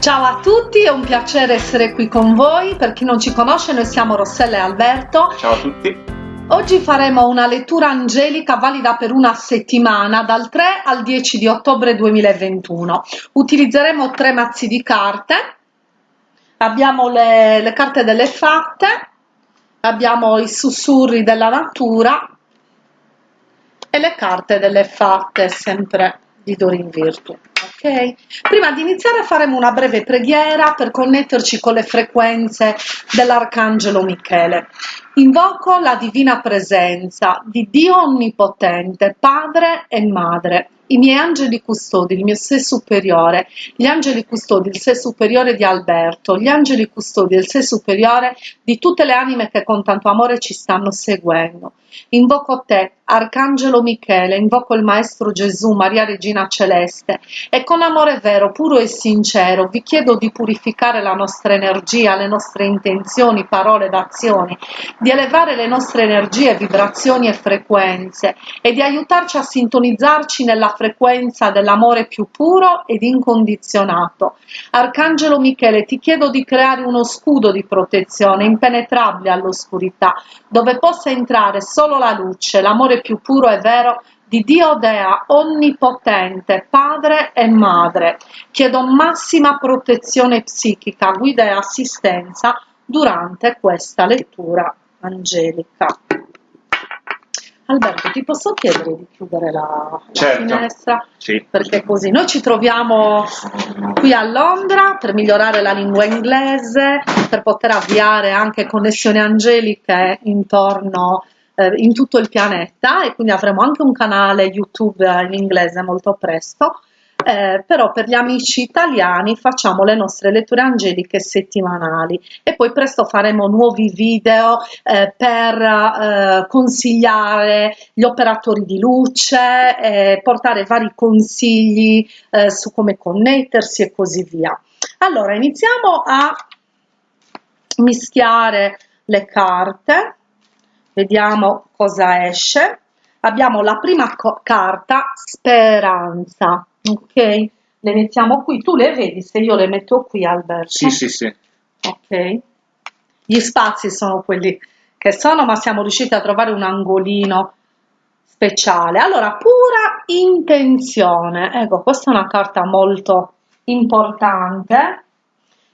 Ciao a tutti, è un piacere essere qui con voi. Per chi non ci conosce, noi siamo Rossella e Alberto. Ciao a tutti. Oggi faremo una lettura angelica valida per una settimana dal 3 al 10 di ottobre 2021. Utilizzeremo tre mazzi di carte. Abbiamo le, le carte delle fatte, abbiamo i sussurri della natura e le carte delle fatte, sempre di Dorin Virtu. Ok? Prima di iniziare faremo una breve preghiera per connetterci con le frequenze dell'Arcangelo Michele. Invoco la divina presenza di Dio Onnipotente, Padre e Madre, i miei angeli custodi, il mio sé superiore, gli angeli custodi, il sé superiore di Alberto, gli angeli custodi, il sé superiore di tutte le anime che con tanto amore ci stanno seguendo. Invoco te, Arcangelo Michele, invoco il Maestro Gesù, Maria Regina Celeste, e con amore vero, puro e sincero vi chiedo di purificare la nostra energia, le nostre intenzioni, parole ed azioni, di elevare le nostre energie, vibrazioni e frequenze e di aiutarci a sintonizzarci nella frequenza dell'amore più puro ed incondizionato. Arcangelo Michele, ti chiedo di creare uno scudo di protezione impenetrabile all'oscurità, dove possa entrare solo la luce, l'amore più puro e vero di Dio Dea onnipotente, padre e madre. Chiedo massima protezione psichica, guida e assistenza durante questa lettura angelica. Alberto, ti posso chiedere di chiudere la, certo. la finestra? Sì. Perché così noi ci troviamo qui a Londra per migliorare la lingua inglese, per poter avviare anche connessioni angeliche intorno eh, in tutto il pianeta e quindi avremo anche un canale YouTube in inglese molto presto eh, però per gli amici italiani facciamo le nostre letture angeliche settimanali e poi presto faremo nuovi video eh, per eh, consigliare gli operatori di luce, portare vari consigli eh, su come connettersi e così via. Allora iniziamo a mischiare le carte, vediamo cosa esce. Abbiamo la prima carta, speranza ok le mettiamo qui. Tu le vedi se io le metto qui Alberto? Sì sì sì. Ok. Gli spazi sono quelli che sono ma siamo riusciti a trovare un angolino speciale. Allora pura intenzione. Ecco questa è una carta molto importante.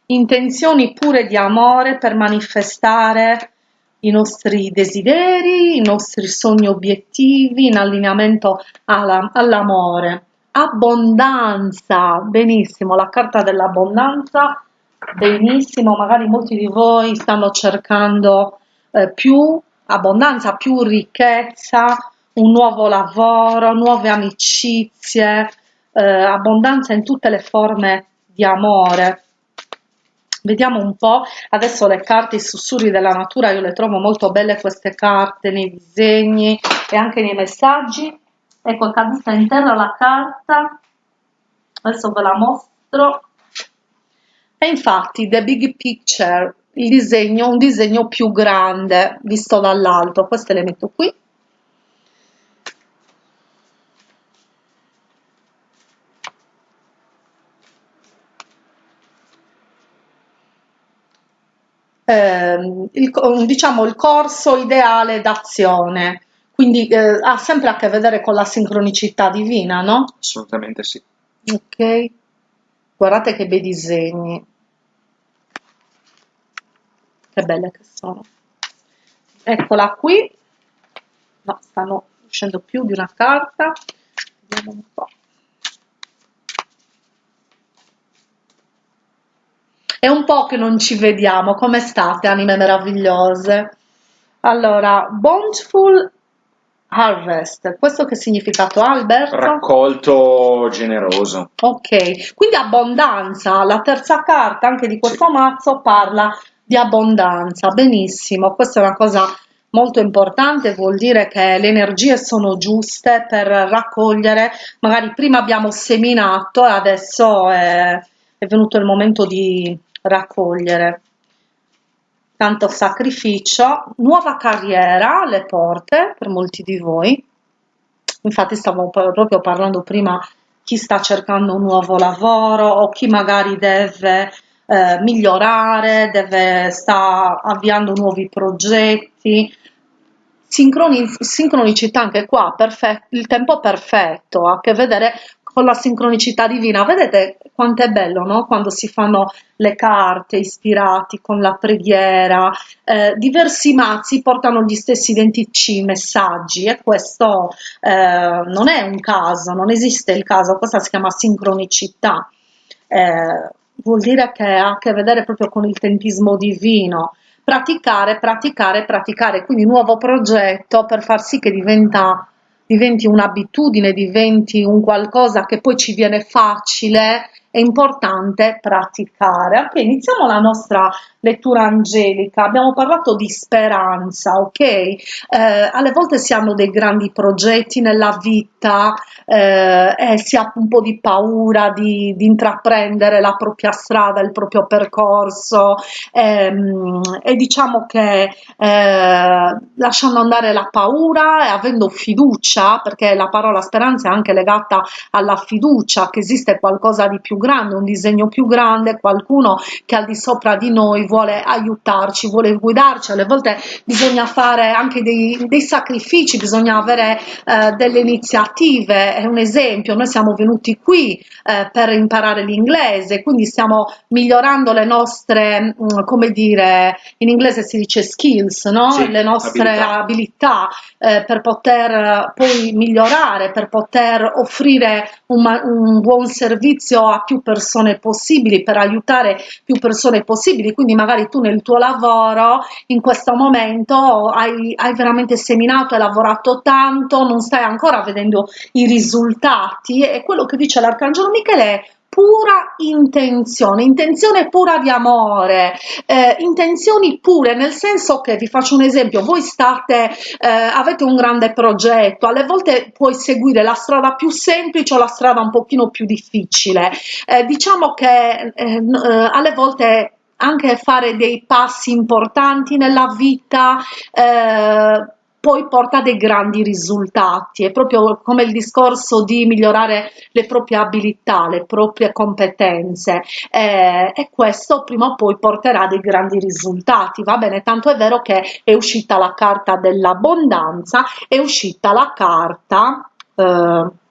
Intenzioni pure di amore per manifestare i nostri desideri, i nostri sogni obiettivi in allineamento all'amore abbondanza, benissimo, la carta dell'abbondanza, benissimo, magari molti di voi stanno cercando eh, più abbondanza, più ricchezza, un nuovo lavoro, nuove amicizie, eh, abbondanza in tutte le forme di amore. Vediamo un po', adesso le carte, i sussurri della natura, io le trovo molto belle queste carte nei disegni e anche nei messaggi ecco è caduta in terra la carta. Adesso ve la mostro. E infatti the big picture il disegno un disegno più grande visto dall'alto. Queste le metto qui. Eh, il, diciamo il corso ideale d'azione quindi eh, ha sempre a che vedere con la sincronicità divina, no? Assolutamente sì. Ok, guardate che bei disegni. Che belle che sono. Eccola qui. No, stanno uscendo più di una carta. Vediamo un po'. È un po' che non ci vediamo. Come state, anime meravigliose? Allora, Bountiful Harvest, questo che significato ha Alberto? Raccolto generoso. Ok, quindi abbondanza, la terza carta anche di questo sì. mazzo parla di abbondanza, benissimo, questa è una cosa molto importante, vuol dire che le energie sono giuste per raccogliere, magari prima abbiamo seminato e adesso è, è venuto il momento di raccogliere tanto sacrificio, nuova carriera alle porte per molti di voi. Infatti stavo proprio parlando prima chi sta cercando un nuovo lavoro o chi magari deve eh, migliorare, deve, sta avviando nuovi progetti. Sincroni, sincronicità anche qua, il tempo perfetto, ha a che vedere con la sincronicità divina. Vedete quanto è bello, no? Quando si fanno le carte ispirati con la preghiera, eh, diversi mazzi portano gli stessi identici messaggi e questo eh, non è un caso, non esiste il caso, questa si chiama sincronicità. Eh, vuol dire che ha a che vedere proprio con il tempismo divino. Praticare, praticare, praticare, quindi nuovo progetto per far sì che diventa, diventi un'abitudine, diventi un qualcosa che poi ci viene facile è importante praticare. Ok, iniziamo la nostra lettura angelica. Abbiamo parlato di speranza, ok? Eh, alle volte si hanno dei grandi progetti nella vita eh, e si ha un po' di paura di, di, intraprendere la propria strada, il proprio percorso ehm, e diciamo che eh, lasciando andare la paura e avendo fiducia, perché la parola speranza è anche legata alla fiducia che esiste qualcosa di più grande, un disegno più grande, qualcuno che al di sopra di noi vuole aiutarci, vuole guidarci, alle volte bisogna fare anche dei, dei sacrifici, bisogna avere eh, delle iniziative, è un esempio, noi siamo venuti qui eh, per imparare l'inglese, quindi stiamo migliorando le nostre, mh, mm, come dire, in inglese si dice skills, no? Sì, le nostre abilità, abilità eh, per poter poi migliorare, per poter offrire un, un buon servizio a più più persone possibili, per aiutare più persone possibili, quindi magari tu nel tuo lavoro in questo momento hai, hai veramente seminato, hai lavorato tanto, non stai ancora vedendo i risultati. E quello che dice l'Arcangelo Michele è pura intenzione, intenzione pura di amore, eh, intenzioni pure, nel senso che, vi faccio un esempio, voi state, eh, avete un grande progetto, alle volte puoi seguire la strada più semplice o la strada un pochino più difficile, eh, diciamo che eh, eh, alle volte anche fare dei passi importanti nella vita eh, poi porta dei grandi risultati, è proprio come il discorso di migliorare le proprie abilità, le proprie competenze eh, e questo prima o poi porterà dei grandi risultati, va bene? Tanto è vero che è uscita la carta dell'abbondanza, è uscita la carta... Eh,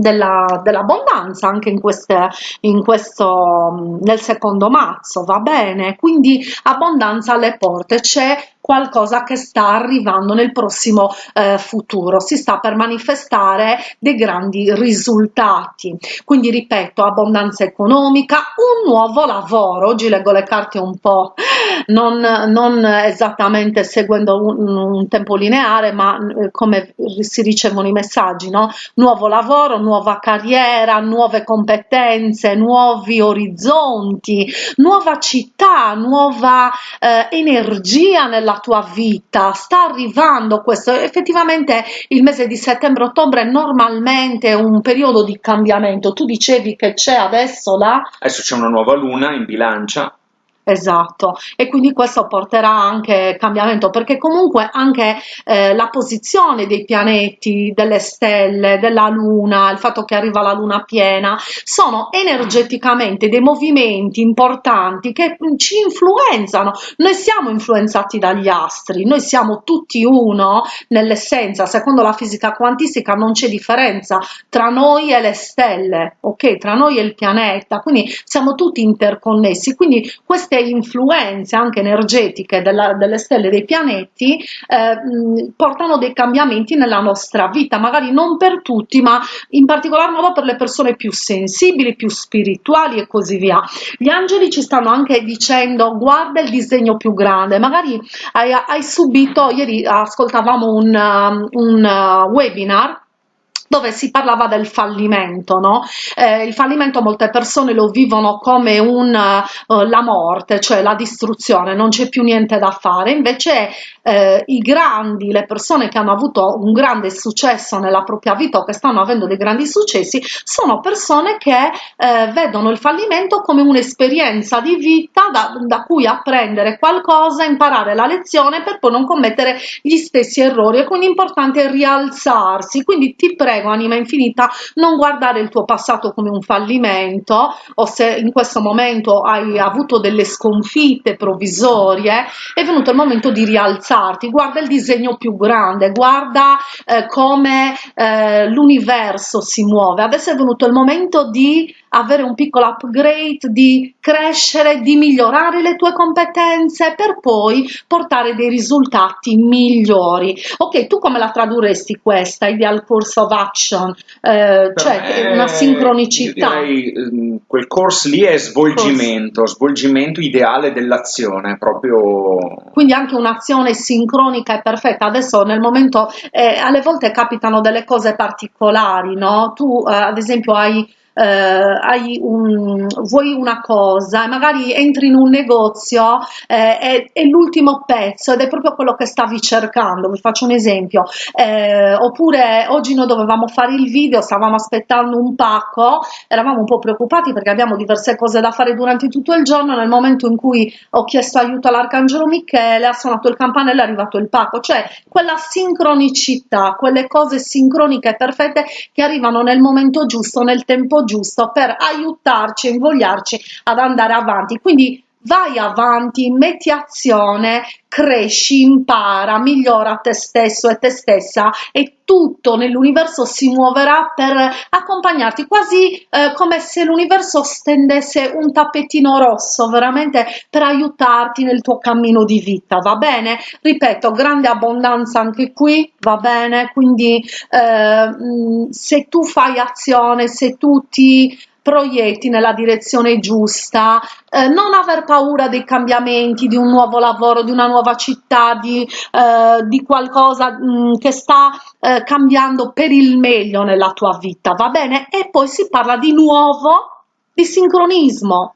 della, dell'abbondanza anche in, queste, in questo nel secondo mazzo va bene? Quindi abbondanza alle porte. C'è qualcosa che sta arrivando nel prossimo eh, futuro, si sta per manifestare dei grandi risultati. Quindi ripeto, abbondanza economica, un nuovo lavoro, oggi leggo le carte un po' non, non esattamente seguendo un, un, tempo lineare, ma eh, come si ricevono i messaggi, no? Nuovo lavoro, nuova carriera, nuove competenze, nuovi orizzonti, nuova città, nuova eh, energia nella la tua vita, sta arrivando questo, effettivamente il mese di settembre-ottobre è normalmente un periodo di cambiamento, tu dicevi che c'è adesso la... Adesso c'è una nuova luna in bilancia, Esatto, e quindi questo porterà anche cambiamento, perché comunque anche eh, la posizione dei pianeti, delle stelle, della luna, il fatto che arriva la luna piena, sono energeticamente dei movimenti importanti che ci influenzano. Noi siamo influenzati dagli astri, noi siamo tutti uno nell'essenza, secondo la fisica quantistica non c'è differenza tra noi e le stelle, ok? Tra noi e il pianeta, quindi siamo tutti interconnessi, quindi queste influenze anche energetiche della, delle stelle dei pianeti eh, portano dei cambiamenti nella nostra vita, magari non per tutti, ma in particolar modo per le persone più sensibili, più spirituali e così via. Gli angeli ci stanno anche dicendo guarda il disegno più grande, magari hai, hai subito, ieri ascoltavamo un, um, un uh, webinar dove si parlava del fallimento, no? Eh, il fallimento molte persone lo vivono come un, uh, la morte, cioè la distruzione, non c'è più niente da fare, invece eh, i grandi, le persone che hanno avuto un grande successo nella propria vita o che stanno avendo dei grandi successi, sono persone che eh, vedono il fallimento come un'esperienza di vita da, da cui apprendere qualcosa, imparare la lezione per poi non commettere gli stessi errori e quindi è importante rialzarsi, quindi ti prego prego, anima infinita, non guardare il tuo passato come un fallimento o se in questo momento hai avuto delle sconfitte provvisorie, è venuto il momento di rialzarti, guarda il disegno più grande, guarda eh, come eh, l'universo si muove, adesso è venuto il momento di avere un piccolo upgrade, di crescere, di migliorare le tue competenze per poi portare dei risultati migliori. Ok, tu come la tradurresti questa, ideal course of action? Eh, cioè una sincronicità? Direi, ehm, quel course lì è svolgimento, course. svolgimento ideale dell'azione, proprio... Quindi anche un'azione sincronica e perfetta. Adesso nel momento, eh, alle volte capitano delle cose particolari, no? Tu eh, ad esempio hai eh, hai un, vuoi una cosa magari entri in un negozio eh, è, è l'ultimo pezzo ed è proprio quello che stavi cercando, vi faccio un esempio, eh, oppure oggi noi dovevamo fare il video, stavamo aspettando un pacco, eravamo un po' preoccupati perché abbiamo diverse cose da fare durante tutto il giorno, nel momento in cui ho chiesto aiuto all'Arcangelo Michele ha suonato il campanello è arrivato il pacco, cioè quella sincronicità, quelle cose sincroniche perfette che arrivano nel momento giusto, nel tempo giusto per aiutarci e invogliarci ad andare avanti. Quindi vai avanti, metti azione, cresci, impara, migliora te stesso e te stessa e tutto nell'universo si muoverà per accompagnarti, quasi eh, come se l'universo stendesse un tappetino rosso veramente per aiutarti nel tuo cammino di vita, va bene? Ripeto, grande abbondanza anche qui, va bene? Quindi eh, se tu fai azione, se tu ti proietti nella direzione giusta, eh, non aver paura dei cambiamenti, di un nuovo lavoro, di una nuova città, di, eh, di qualcosa mh, mm, che sta eh, cambiando per il meglio nella tua vita, va bene? E poi si parla di nuovo di sincronismo,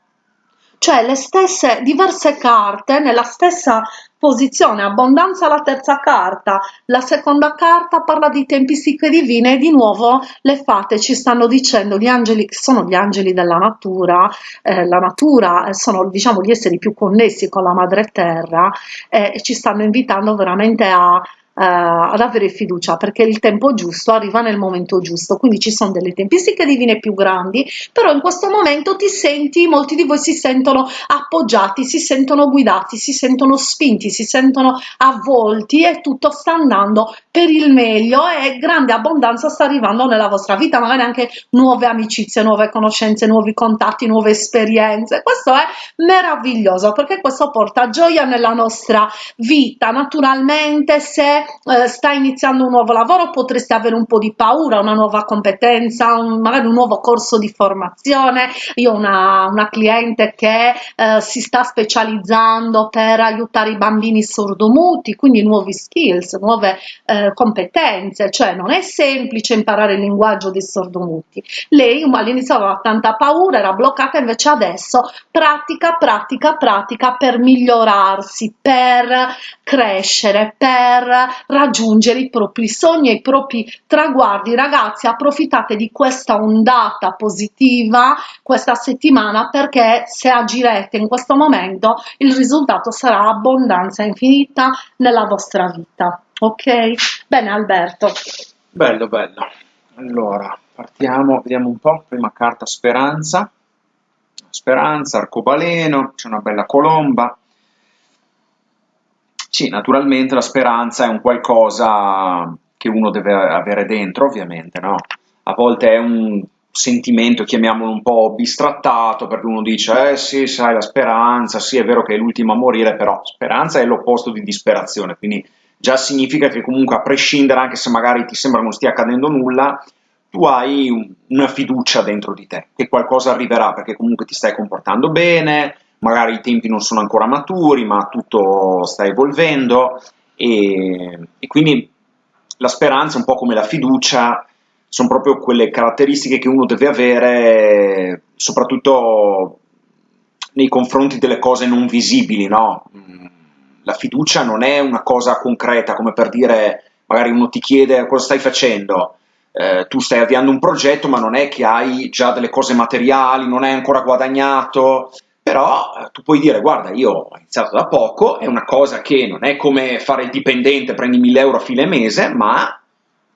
cioè le stesse diverse carte nella stessa posizione, abbondanza la terza carta, la seconda carta parla di tempistiche divine e di nuovo le fate ci stanno dicendo gli angeli che sono gli angeli della natura, eh, la natura eh, sono diciamo gli esseri più connessi con la madre terra eh, e ci stanno invitando veramente a ad avere fiducia perché il tempo giusto arriva nel momento giusto. Quindi ci sono delle tempistiche divine più grandi però in questo momento ti senti molti di voi si sentono appoggiati si sentono guidati si sentono spinti si sentono avvolti e tutto sta andando per il meglio e grande abbondanza sta arrivando nella vostra vita magari anche nuove amicizie nuove conoscenze nuovi contatti nuove esperienze. Questo è meraviglioso perché questo porta gioia nella nostra vita. Naturalmente se eh, stai iniziando un nuovo lavoro potresti avere un po' di paura, una nuova competenza, un, magari un nuovo corso di formazione. Io ho una, una cliente che eh, si sta specializzando per aiutare i bambini sordomuti, quindi nuovi skills, nuove eh, competenze, cioè non è semplice imparare il linguaggio dei sordomuti. Lei all'inizio aveva tanta paura, era bloccata, invece adesso pratica, pratica, pratica per migliorarsi, per crescere, per raggiungere i propri sogni e i propri traguardi. Ragazzi, approfittate di questa ondata positiva questa settimana perché se agirete in questo momento il risultato sarà abbondanza infinita nella vostra vita. Ok? Bene Alberto. Bello, bello. Allora, partiamo, vediamo un po', prima carta speranza, speranza, arcobaleno, c'è una bella colomba, sì, naturalmente la speranza è un qualcosa che uno deve avere dentro, ovviamente, no? A volte è un sentimento, chiamiamolo un po' bistrattato, perché uno dice, eh sì, sai, la speranza, sì, è vero che è l'ultimo a morire, però speranza è l'opposto di disperazione, quindi già significa che comunque a prescindere, anche se magari ti sembra non stia accadendo nulla, tu hai un, una fiducia dentro di te, che qualcosa arriverà, perché comunque ti stai comportando bene, magari i tempi non sono ancora maturi, ma tutto sta evolvendo e, e quindi la speranza, un po' come la fiducia, sono proprio quelle caratteristiche che uno deve avere, soprattutto nei confronti delle cose non visibili, no? La fiducia non è una cosa concreta, come per dire, magari uno ti chiede cosa stai facendo, eh, tu stai avviando un progetto, ma non è che hai già delle cose materiali, non hai ancora guadagnato, però eh, tu puoi dire, guarda, io ho iniziato da poco, è una cosa che non è come fare il dipendente, prendi 1000 euro a fine mese, ma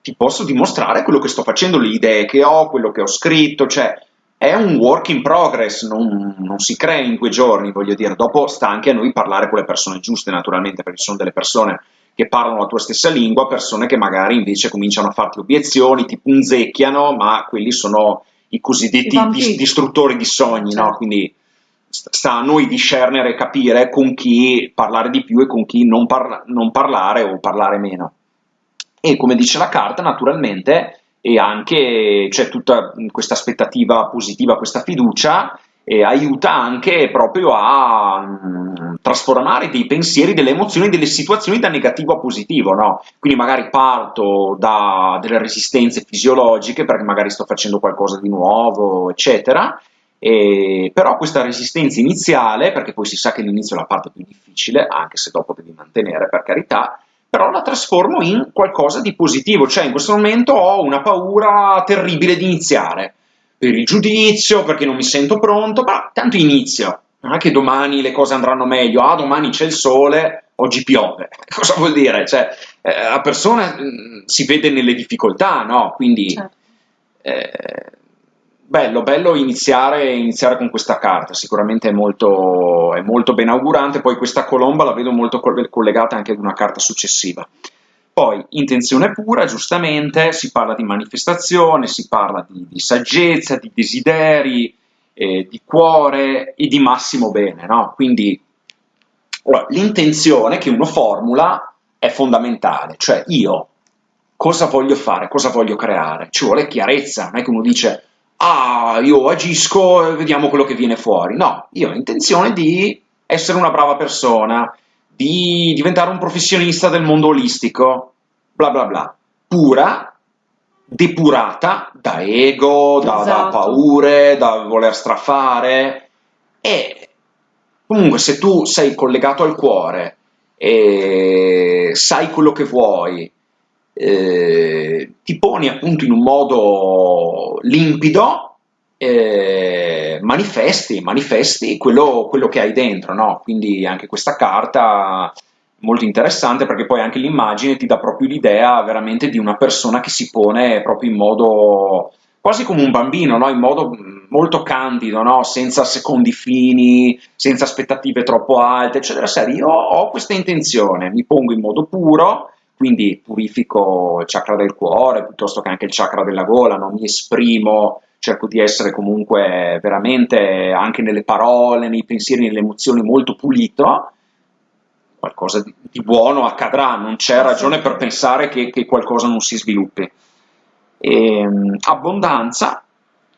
ti posso dimostrare quello che sto facendo, le idee che ho, quello che ho scritto, cioè è un work in progress, non, non, si crea in due giorni, voglio dire, dopo sta anche a noi parlare con le persone giuste naturalmente, perché ci sono delle persone che parlano la tua stessa lingua, persone che magari invece cominciano a farti obiezioni, ti punzecchiano, ma quelli sono i cosiddetti I distruttori di sogni, certo. no? Quindi sta a noi discernere e capire con chi parlare di più e con chi non, parla non parlare o parlare meno. E come dice la carta, naturalmente, e anche c'è tutta questa aspettativa positiva, questa fiducia, e aiuta anche proprio a mh, mm, trasformare dei pensieri, delle emozioni, delle situazioni da negativo a positivo, no? Quindi magari parto da delle resistenze fisiologiche perché magari sto facendo qualcosa di nuovo, eccetera, e, però questa resistenza iniziale, perché poi si sa che l'inizio è la parte più difficile, anche se dopo devi mantenere per carità, però la trasformo in qualcosa di positivo, cioè in questo momento ho una paura terribile di iniziare, per il giudizio, perché non mi sento pronto, ma tanto inizio, non è che domani le cose andranno meglio, ah domani c'è il sole, oggi piove, cosa vuol dire? Cioè, eh, la persona mh, mm, si vede nelle difficoltà, no? Quindi... Certo. Eh, bello, bello iniziare, iniziare, con questa carta, sicuramente è molto, è molto ben augurante, poi questa colomba la vedo molto collegata anche ad una carta successiva. Poi, intenzione pura, giustamente, si parla di manifestazione, si parla di, di saggezza, di desideri, eh, di cuore e di massimo bene, no? Quindi l'intenzione che uno formula è fondamentale, cioè io cosa voglio fare, cosa voglio creare, ci vuole chiarezza, non è che uno dice ah, io agisco e vediamo quello che viene fuori. No, io ho intenzione di essere una brava persona, di diventare un professionista del mondo olistico, bla bla bla. Pura, depurata da ego, da, esatto. da paure, da voler strafare. E comunque se tu sei collegato al cuore e sai quello che vuoi, eh, ti poni appunto in un modo limpido, eh, manifesti, manifesti quello, quello, che hai dentro, no? Quindi anche questa carta molto interessante perché poi anche l'immagine ti dà proprio l'idea veramente di una persona che si pone proprio in modo quasi come un bambino, no? in modo molto candido, no? senza secondi fini, senza aspettative troppo alte, eccetera. Serie, io ho questa intenzione, mi pongo in modo puro, quindi purifico il chakra del cuore piuttosto che anche il chakra della gola, non mi esprimo, cerco di essere comunque veramente anche nelle parole, nei pensieri, nelle emozioni molto pulito, qualcosa di, di buono accadrà, non c'è ragione per pensare che, che, qualcosa non si sviluppi. E, ehm, abbondanza,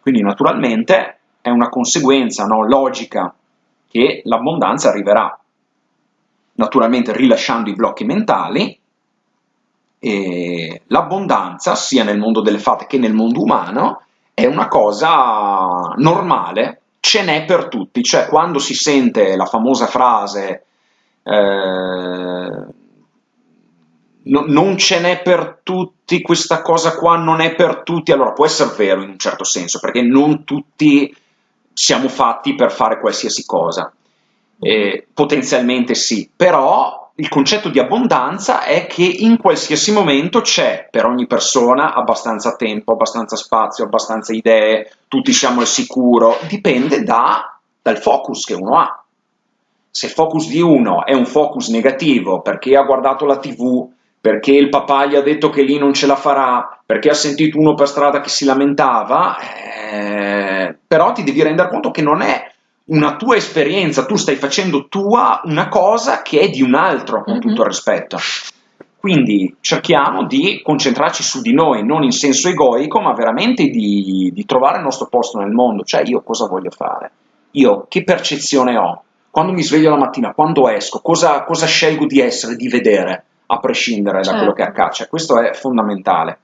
quindi naturalmente è una conseguenza no, logica che l'abbondanza arriverà, naturalmente rilasciando i blocchi mentali, l'abbondanza, sia nel mondo delle fate che nel mondo umano, è una cosa normale, ce n'è per tutti, cioè quando si sente la famosa frase eh, no, non ce n'è per tutti, questa cosa qua non è per tutti, allora può essere vero in un certo senso, perché non tutti siamo fatti per fare qualsiasi cosa, eh, potenzialmente sì, però il concetto di abbondanza è che in qualsiasi momento c'è per ogni persona abbastanza tempo, abbastanza spazio, abbastanza idee, tutti siamo al sicuro, dipende da, dal focus che uno ha. Se il focus di uno è un focus negativo perché ha guardato la tv, perché il papà gli ha detto che lì non ce la farà, perché ha sentito uno per strada che si lamentava, eh, però ti devi rendere conto che non è una tua esperienza, tu stai facendo tua una cosa che è di un altro, con mm-hmm. tutto il rispetto. Quindi cerchiamo di concentrarci su di noi, non in senso egoico, ma veramente di, di trovare il nostro posto nel mondo, cioè io cosa voglio fare, io che percezione ho, quando mi sveglio la mattina, quando esco, cosa, cosa scelgo di essere, di vedere, a prescindere certo. da quello che certo. accade, cioè, questo è fondamentale.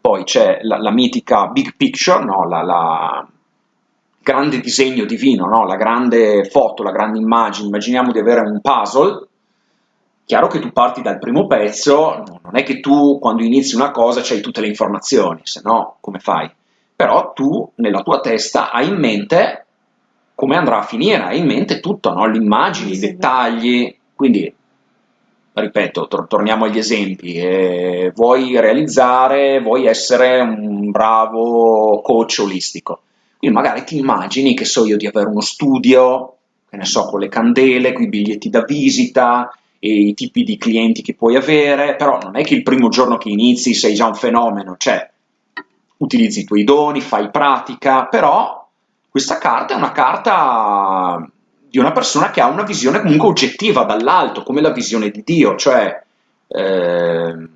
Poi c'è la, la mitica big picture, no? la, la, grande disegno divino, no? la grande foto, la grande immagine, immaginiamo di avere un puzzle, chiaro che tu parti dal primo pezzo, non è che tu quando inizi una cosa c'hai tutte le informazioni, se no come fai? Però tu nella tua testa hai in mente come andrà a finire, hai in mente tutto, no? le immagini, i dettagli, quindi ripeto, tor torniamo agli esempi, eh, vuoi realizzare, vuoi essere un bravo coach olistico, quindi magari ti immagini, che so io, di avere uno studio, che ne so, con le candele, con i biglietti da visita, e i tipi di clienti che puoi avere, però non è che il primo giorno che inizi sei già un fenomeno, cioè utilizzi i tuoi doni, fai pratica, però questa carta è una carta di una persona che ha una visione comunque oggettiva dall'alto, come la visione di Dio, cioè, eh,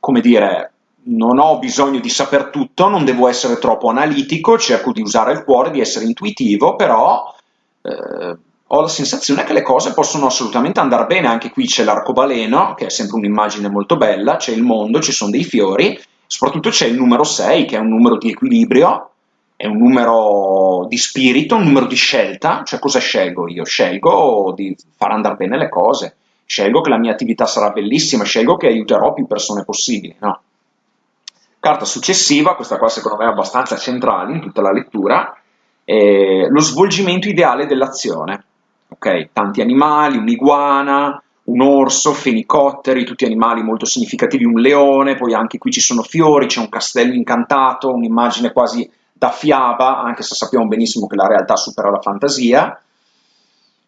come dire, non ho bisogno di saper tutto, non devo essere troppo analitico, cerco di usare il cuore, di essere intuitivo, però eh, ho la sensazione che le cose possono assolutamente andare bene, anche qui c'è l'arcobaleno, che è sempre un'immagine molto bella, c'è il mondo, ci sono dei fiori, soprattutto c'è il numero 6, che è un numero di equilibrio, è un numero di spirito, un numero di scelta, cioè cosa scelgo io? Scelgo di far andare bene le cose, scelgo che la mia attività sarà bellissima, scelgo che aiuterò più persone possibili, no? Carta successiva, questa qua secondo me è abbastanza centrale in tutta la lettura, è lo svolgimento ideale dell'azione. Ok, tanti animali, un'iguana, un orso, fenicotteri, tutti animali molto significativi, un leone, poi anche qui ci sono fiori, c'è un castello incantato, un'immagine quasi da fiaba, anche se sappiamo benissimo che la realtà supera la fantasia.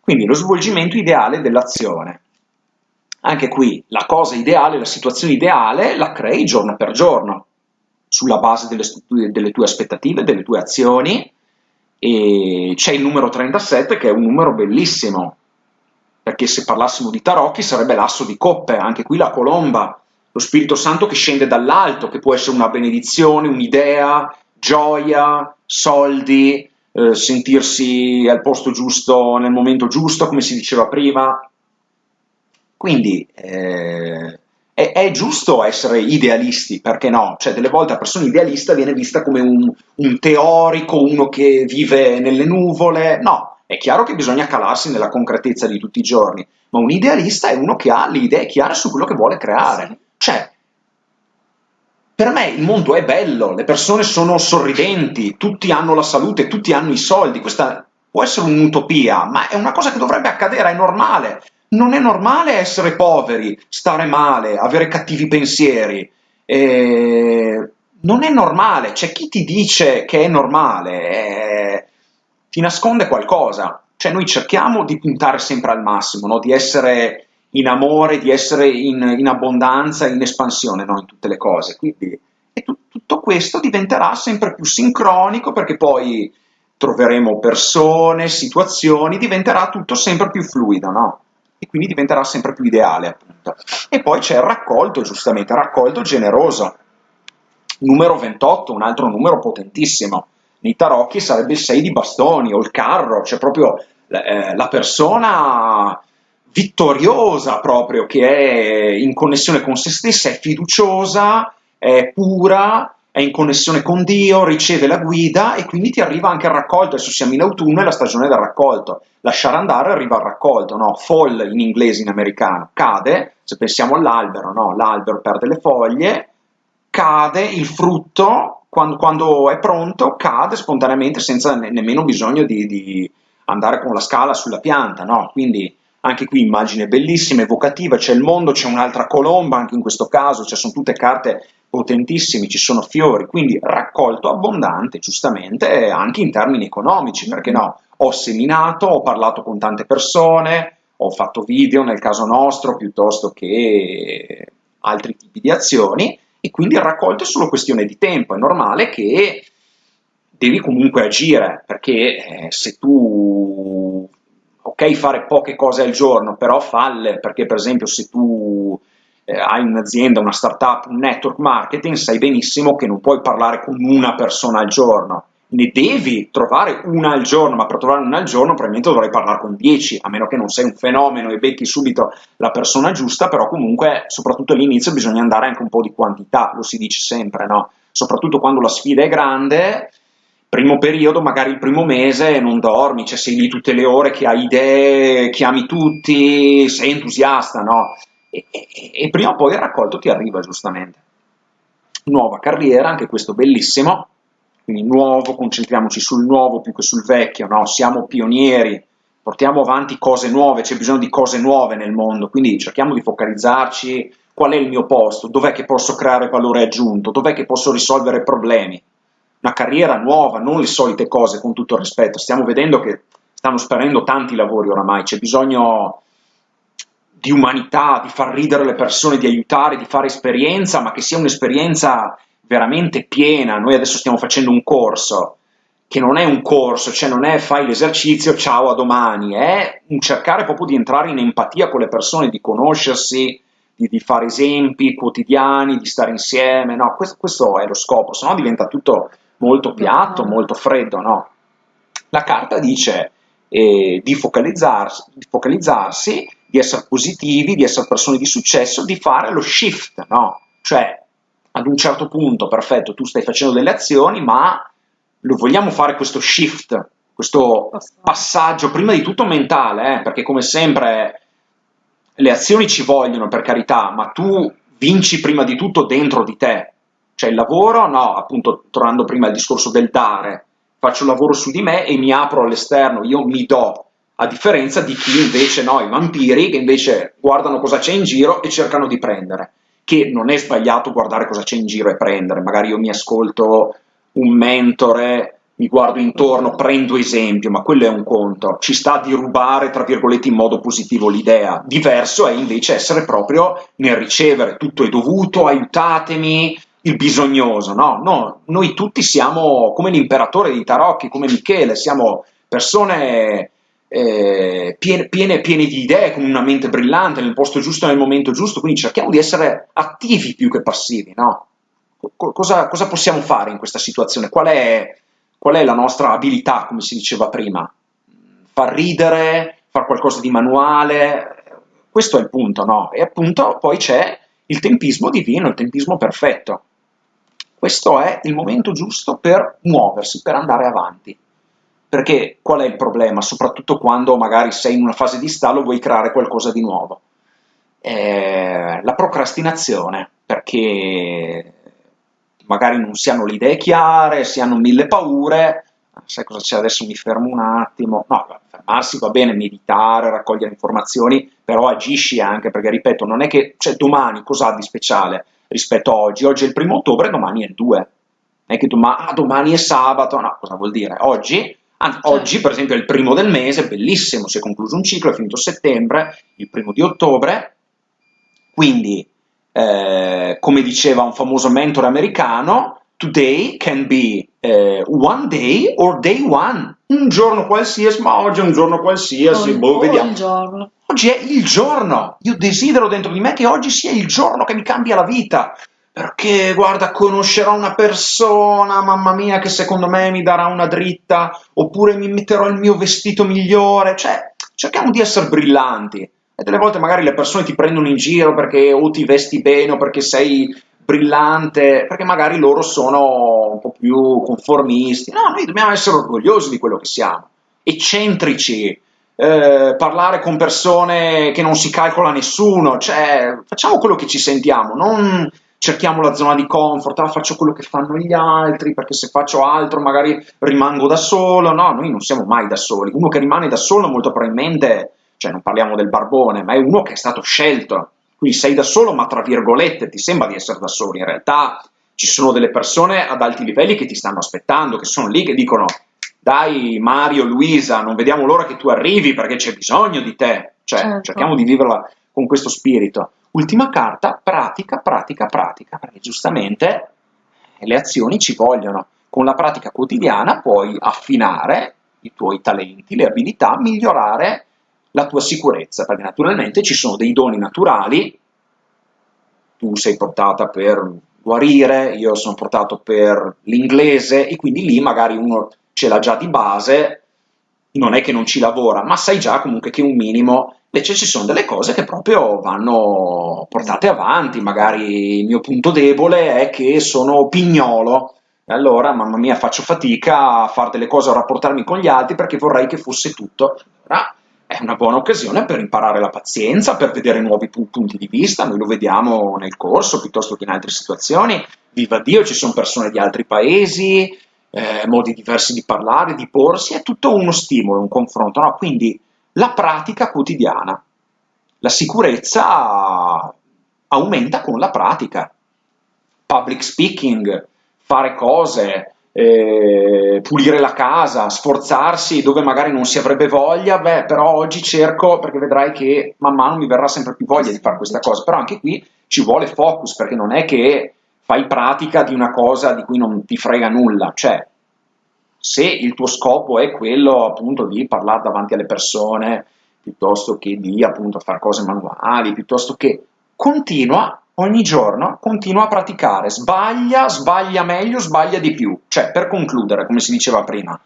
Quindi lo svolgimento ideale dell'azione. Anche qui la cosa ideale, la situazione ideale la crei giorno per giorno, sulla base delle, delle tue aspettative, delle tue azioni, e c'è il numero 37 che è un numero bellissimo, perché se parlassimo di tarocchi sarebbe l'asso di coppe, anche qui la colomba, lo Spirito Santo che scende dall'alto, che può essere una benedizione, un'idea, gioia, soldi, eh, sentirsi al posto giusto nel momento giusto, come si diceva prima. Quindi eh, è, è, giusto essere idealisti, perché no? Cioè, delle volte la persona idealista viene vista come un, un teorico, uno che vive nelle nuvole. No, è chiaro che bisogna calarsi nella concretezza di tutti i giorni, ma un idealista è uno che ha le idee chiare su quello che vuole creare. Cioè, per me il mondo è bello, le persone sono sorridenti, tutti hanno la salute, tutti hanno i soldi, questa può essere un'utopia, ma è una cosa che dovrebbe accadere, è normale. Non è normale essere poveri, stare male, avere cattivi pensieri. Eh, non è normale, c'è chi ti dice che è normale, eh, ti nasconde qualcosa. Cioè noi cerchiamo di puntare sempre al massimo, no? di essere in amore, di essere in, in abbondanza, in espansione no? in tutte le cose. Quindi e tu, tutto questo diventerà sempre più sincronico perché poi troveremo persone, situazioni, diventerà tutto sempre più fluido, no? E quindi diventerà sempre più ideale, appunto. E poi c'è il raccolto, giustamente, raccolto generoso. Numero 28, un altro numero potentissimo. Nei tarocchi sarebbe il 6 di bastoni o il carro, cioè proprio eh, la persona vittoriosa proprio, che è in connessione con se stessa, è fiduciosa, è pura, è in connessione con Dio, riceve la guida e quindi ti arriva anche il raccolto. Adesso siamo in autunno, è la stagione del raccolto. Lasciare andare arriva al raccolto, no? Fall in inglese, in americano. Cade, se pensiamo all'albero, no? L'albero perde le foglie, cade il frutto, quando, quando è pronto, cade spontaneamente senza ne nemmeno bisogno di, di andare con la scala sulla pianta, no? Quindi anche qui immagine bellissima, evocativa, c'è il mondo, c'è un'altra colomba, anche in questo caso, cioè sono tutte carte potentissime, ci sono fiori, quindi raccolto abbondante, giustamente, anche in termini economici, perché no? Ho seminato, ho parlato con tante persone, ho fatto video nel caso nostro, piuttosto che altri tipi di azioni, e quindi il raccolto è solo questione di tempo, è normale che devi comunque agire, perché eh, se tu ok fare poche cose al giorno, però falle, perché per esempio se tu eh, hai un'azienda, una startup, un network marketing, sai benissimo che non puoi parlare con una persona al giorno, ne devi trovare una al giorno, ma per trovare una al giorno probabilmente dovrai parlare con 10, a meno che non sei un fenomeno e becchi subito la persona giusta, però comunque, soprattutto all'inizio, bisogna andare anche un po' di quantità, lo si dice sempre, no? Soprattutto quando la sfida è grande, primo periodo, magari il primo mese, non dormi, cioè sei lì tutte le ore che hai idee, chiami tutti, sei entusiasta, no? E, e, e prima o poi il raccolto ti arriva, giustamente. Nuova carriera, anche questo bellissimo, quindi nuovo, concentriamoci sul nuovo più che sul vecchio, no? Siamo pionieri, portiamo avanti cose nuove, c'è bisogno di cose nuove nel mondo, quindi cerchiamo di focalizzarci qual è il mio posto, dov'è che posso creare valore aggiunto, dov'è che posso risolvere problemi. Una carriera nuova, non le solite cose, con tutto il rispetto. Stiamo vedendo che stanno sparendo tanti lavori oramai, c'è bisogno di umanità, di far ridere le persone, di aiutare, di fare esperienza, ma che sia un'esperienza veramente piena. Noi adesso stiamo facendo un corso, che non è un corso, cioè non è fai l'esercizio, ciao a domani, è un cercare proprio di entrare in empatia con le persone, di conoscersi, di, di fare esempi quotidiani, di stare insieme, no, questo, questo è lo scopo, se no diventa tutto molto piatto, molto freddo, no? La carta dice eh, di, focalizzarsi, di focalizzarsi, di essere positivi, di essere persone di successo, di fare lo shift, no? Cioè, ad un certo punto, perfetto, tu stai facendo delle azioni, ma lo vogliamo fare questo shift, questo passaggio, prima di tutto mentale, eh, perché come sempre le azioni ci vogliono, per carità, ma tu vinci prima di tutto dentro di te. Cioè il lavoro, no, appunto, tornando prima al discorso del dare, faccio un lavoro su di me e mi apro all'esterno, io mi do, a differenza di chi invece no, i vampiri che invece guardano cosa c'è in giro e cercano di prendere, che non è sbagliato guardare cosa c'è in giro e prendere, magari io mi ascolto un mentore, mi guardo intorno, prendo esempio, ma quello è un conto, ci sta di rubare, tra virgolette, in modo positivo l'idea, diverso è invece essere proprio nel ricevere, tutto è dovuto, aiutatemi, il bisognoso, no? no noi tutti siamo come l'imperatore di Tarocchi, come Michele, siamo persone eh, piene, piene, piene, di idee, con una mente brillante, nel posto giusto, nel momento giusto, quindi cerchiamo di essere attivi più che passivi, no? Cosa, cosa possiamo fare in questa situazione? Qual è, qual è la nostra abilità, come si diceva prima? Far ridere, far qualcosa di manuale, questo è il punto, no? E appunto poi c'è il tempismo divino, il tempismo perfetto. Questo è il momento giusto per muoversi, per andare avanti. Perché qual è il problema? Soprattutto quando magari sei in una fase di stallo e vuoi creare qualcosa di nuovo. Eh, la procrastinazione, perché magari non si hanno le idee chiare, si hanno mille paure, sai cosa c'è adesso mi fermo un attimo, no, fermarsi va bene, meditare, raccogliere informazioni, però agisci anche, perché ripeto, non è che, cioè domani cosa ha di speciale rispetto a oggi? Oggi è il primo ottobre, domani è il 2, non è che domani, ah, domani è sabato, no, cosa vuol dire? Oggi, anzi, certo. oggi per esempio è il primo del mese, bellissimo, si è concluso un ciclo, è finito settembre, il primo di ottobre, quindi eh, come diceva un famoso mentore americano, today can be eh, one day or day one. Un giorno qualsiasi, ma oggi è un giorno qualsiasi, oh, boh, vediamo. Giorno. Oggi è il giorno. Io desidero dentro di me che oggi sia il giorno che mi cambia la vita. Perché, guarda, conoscerò una persona, mamma mia, che secondo me mi darà una dritta, oppure mi metterò il mio vestito migliore. Cioè, cerchiamo di essere brillanti e delle volte magari le persone ti prendono in giro perché o ti vesti bene o perché sei brillante, perché magari loro sono un po' più conformisti. No, noi dobbiamo essere orgogliosi di quello che siamo, eccentrici, eh, parlare con persone che non si calcola nessuno, cioè facciamo quello che ci sentiamo, non cerchiamo la zona di comfort, ah, faccio quello che fanno gli altri, perché se faccio altro magari rimango da solo, no, noi non siamo mai da soli, uno che rimane da solo molto probabilmente cioè non parliamo del barbone, ma è uno che è stato scelto, quindi sei da solo, ma tra virgolette ti sembra di essere da solo, in realtà ci sono delle persone ad alti livelli che ti stanno aspettando, che sono lì che dicono dai Mario, Luisa, non vediamo l'ora che tu arrivi perché c'è bisogno di te, cioè certo. cerchiamo di viverla con questo spirito. Ultima carta, pratica, pratica, pratica, perché giustamente le azioni ci vogliono. Con la pratica quotidiana puoi affinare i tuoi talenti, le abilità, migliorare la tua sicurezza, perché naturalmente ci sono dei doni naturali, tu sei portata per guarire, io sono portato per l'inglese e quindi lì magari uno ce l'ha già di base, non è che non ci lavora, ma sai già comunque che un minimo, invece ci sono delle cose che proprio vanno portate avanti, magari il mio punto debole è che sono pignolo, e allora mamma mia faccio fatica a fare delle cose, a rapportarmi con gli altri perché vorrei che fosse tutto. Allora, è una buona occasione per imparare la pazienza, per vedere nuovi punti di vista, noi lo vediamo nel corso piuttosto che in altre situazioni, viva Dio, ci sono persone di altri paesi, eh, modi diversi di parlare, di porsi, è tutto uno stimolo, un confronto, no? quindi la pratica quotidiana. La sicurezza aumenta con la pratica. Public speaking, fare cose, eh, pulire la casa, sforzarsi dove magari non si avrebbe voglia, beh, però oggi cerco, perché vedrai che man mano mi verrà sempre più voglia di fare questa cosa, però anche qui ci vuole focus, perché non è che fai pratica di una cosa di cui non ti frega nulla, cioè se il tuo scopo è quello appunto di parlare davanti alle persone, piuttosto che di appunto fare cose manuali, piuttosto che continua ogni giorno, continua a praticare, sbaglia, sbaglia meglio, sbaglia di più, cioè per concludere, come si diceva prima,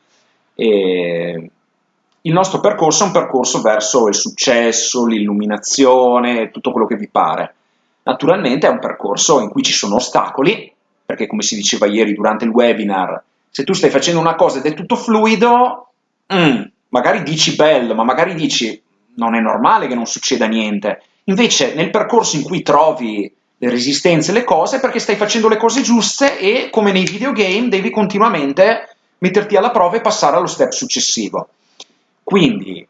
eh, il nostro percorso è un percorso verso il successo, l'illuminazione, tutto quello che vi pare. Naturalmente è un percorso in cui ci sono ostacoli, perché come si diceva ieri durante il webinar, se tu stai facendo una cosa ed è tutto fluido, mm, magari dici bello, ma magari dici non è normale che non succeda niente. Invece nel percorso in cui trovi le resistenze, le cose, perché stai facendo le cose giuste e come nei videogame devi continuamente metterti alla prova e passare allo step successivo. Quindi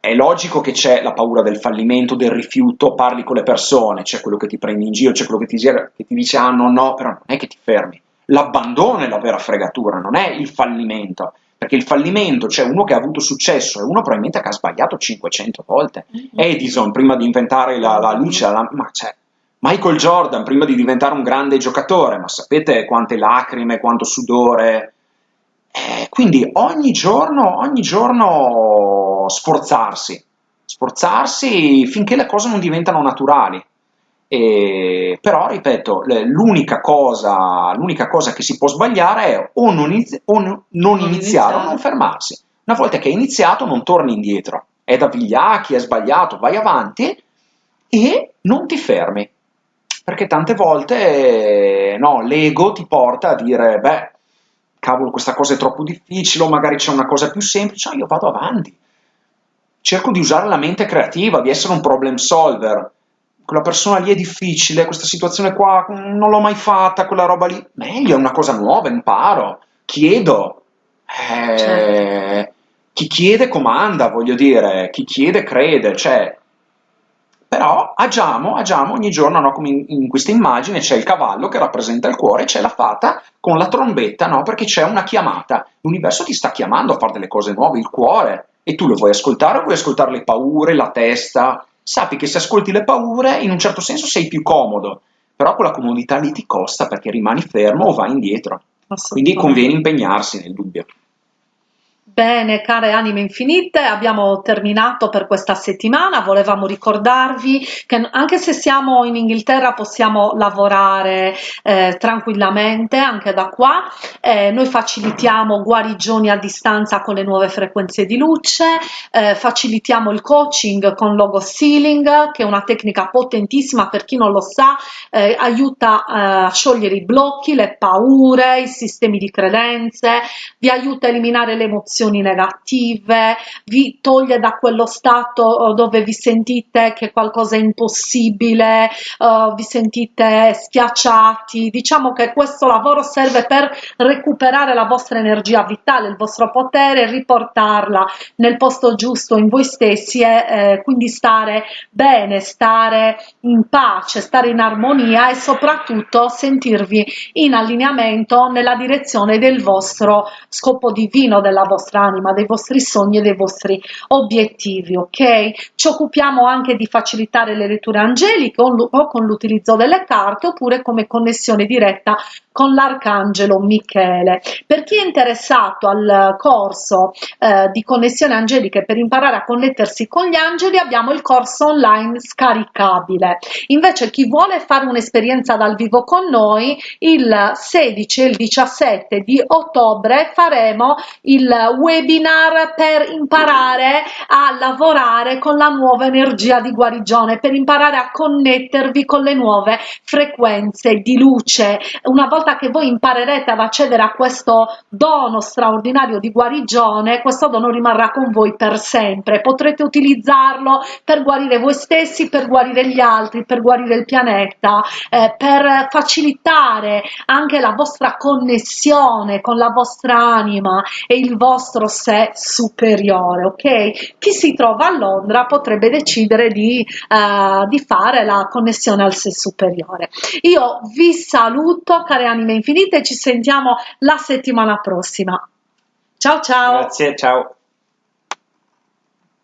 è logico che c'è la paura del fallimento, del rifiuto, parli con le persone, c'è quello che ti prendi in giro, c'è quello che ti, che ti dice ah no no, però non è che ti fermi. L'abbandono è la vera fregatura, non è il fallimento, perché il fallimento c'è cioè uno che ha avuto successo e uno probabilmente che ha sbagliato 500 volte. Mm-hmm. Edison, prima di inventare la, la luce, la, ma cioè, Michael Jordan, prima di diventare un grande giocatore, ma sapete quante lacrime, quanto sudore. Eh, quindi ogni giorno, ogni giorno sforzarsi, sforzarsi finché le cose non diventano naturali. E, però, ripeto, l'unica cosa, l'unica cosa che si può sbagliare è o non, inizi- o non, non iniziare o non fermarsi. Una volta che hai iniziato non torni indietro. È da vigliacchi, è sbagliato, vai avanti e non ti fermi perché tante volte no, l'ego ti porta a dire, beh, cavolo, questa cosa è troppo difficile, o magari c'è una cosa più semplice, no, io vado avanti. Cerco di usare la mente creativa, di essere un problem solver. Quella persona lì è difficile, questa situazione qua non l'ho mai fatta, quella roba lì. Meglio, è una cosa nuova, imparo, chiedo. Eh, certo. Chi chiede comanda, voglio dire, chi chiede crede, cioè però agiamo, agiamo ogni giorno, no? come in, in, questa immagine c'è il cavallo che rappresenta il cuore, c'è la fata con la trombetta, no? perché c'è una chiamata, l'universo ti sta chiamando a fare delle cose nuove, il cuore, e tu lo vuoi ascoltare o vuoi ascoltare le paure, la testa? Sappi che se ascolti le paure, in un certo senso sei più comodo, però quella comodità lì ti costa perché rimani fermo o vai indietro. Quindi conviene impegnarsi nel dubbio. Bene, care anime infinite, abbiamo terminato per questa settimana. Volevamo ricordarvi che anche se siamo in Inghilterra possiamo lavorare eh, tranquillamente anche da qua. Eh, noi facilitiamo guarigioni a distanza con le nuove frequenze di luce, eh, facilitiamo il coaching con logo sealing, che è una tecnica potentissima per chi non lo sa, eh, aiuta eh, a sciogliere i blocchi, le paure, i sistemi di credenze, vi aiuta a eliminare le emozioni emozioni negative, vi toglie da quello stato eh, dove vi sentite che qualcosa è impossibile, uh, vi sentite schiacciati. Diciamo che questo lavoro serve per recuperare la vostra energia vitale, il vostro potere, riportarla nel posto giusto in voi stessi e eh, quindi stare bene, stare in pace, stare in armonia e soprattutto sentirvi in allineamento nella direzione del vostro scopo divino, della vostra vostra anima, dei vostri sogni e dei vostri obiettivi, ok? Ci occupiamo anche di facilitare le letture angeliche o con l'utilizzo delle carte oppure come connessione diretta con l'arcangelo Michele. Per chi è interessato al corso eh, di connessione angeliche per imparare a connettersi con gli angeli abbiamo il corso online scaricabile. Invece chi vuole fare un'esperienza dal vivo con noi il 16 e il 17 di ottobre faremo il webinar per imparare a lavorare con la nuova energia di guarigione, per imparare a connettervi con le nuove frequenze di luce. Una volta volta che voi imparerete ad accedere a questo dono straordinario di guarigione, questo dono rimarrà con voi per sempre. Potrete utilizzarlo per guarire voi stessi, per guarire gli altri, per guarire il pianeta, eh, per facilitare anche la vostra connessione con la vostra anima e il vostro sé superiore, ok? Chi si trova a Londra potrebbe decidere di, eh, di fare la connessione al sé superiore. Io vi saluto, care anime infinite, ci sentiamo la settimana prossima. Ciao ciao! Grazie, ciao!